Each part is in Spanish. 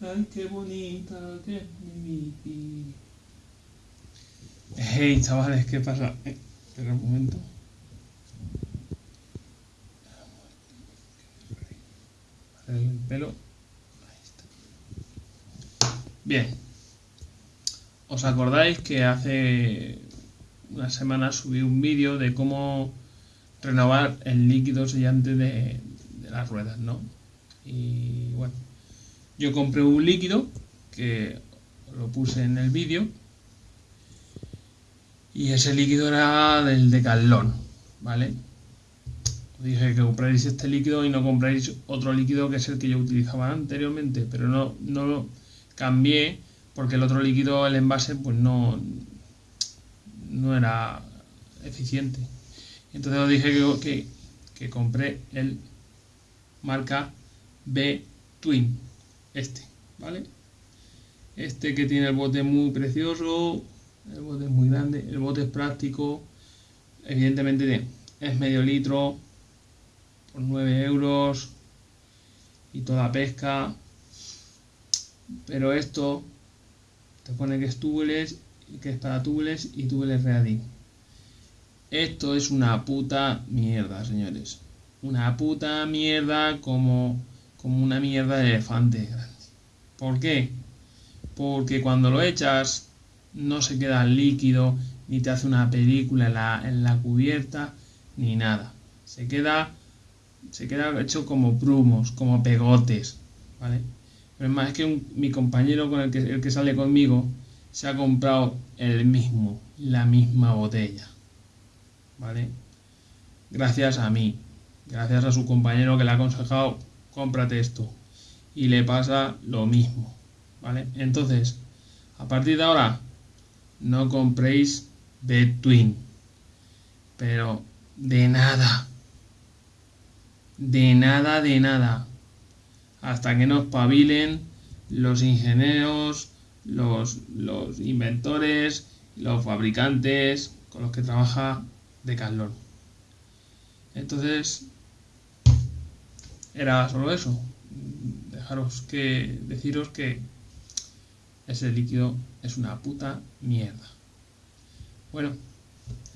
Ay, qué bonita que es mi. Hey, chavales, ¿qué pasa? Eh, espera un momento. El pelo. Bien. ¿Os acordáis que hace una semana subí un vídeo de cómo renovar el líquido sellante de, las ruedas, ¿no? Y yo compré un líquido que lo puse en el vídeo y ese líquido era del decalón, ¿vale? Os dije que compráis este líquido y no compráis otro líquido que es el que yo utilizaba anteriormente, pero no, no lo cambié porque el otro líquido, el envase, pues no, no era eficiente. Entonces os dije que, que, que compré el marca B Twin, este, ¿vale? Este que tiene el bote muy precioso, el bote es muy grande, el bote es práctico, evidentemente es medio litro por 9 euros y toda pesca, pero esto te pone que es tubeless, que es para tubeless y tubeless ready. Esto es una puta mierda, señores. Una puta mierda como, como una mierda de elefante ¿Por qué? Porque cuando lo echas no se queda líquido, ni te hace una película en la, cubierta, ni nada. Se queda, se queda hecho como brumos, como pegotes, ¿vale? Pero es más, que mi compañero con el que, el que sale conmigo se ha comprado el mismo, la misma botella, ¿vale? Gracias a mí, gracias a su compañero que le ha aconsejado, cómprate esto. Y le pasa lo mismo, ¿vale? Entonces, a partir de ahora, no compréis Between. Pero de nada. De nada, de nada. Hasta que nos pavilen los ingenieros, los, los inventores, los fabricantes con los que trabaja Decathlon. Entonces, era solo eso. Dejaros que deciros que ese líquido es una puta mierda. Bueno,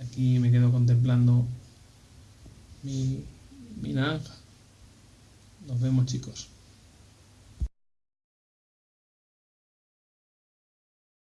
aquí me quedo contemplando mi, mi naranja. Nos vemos chicos.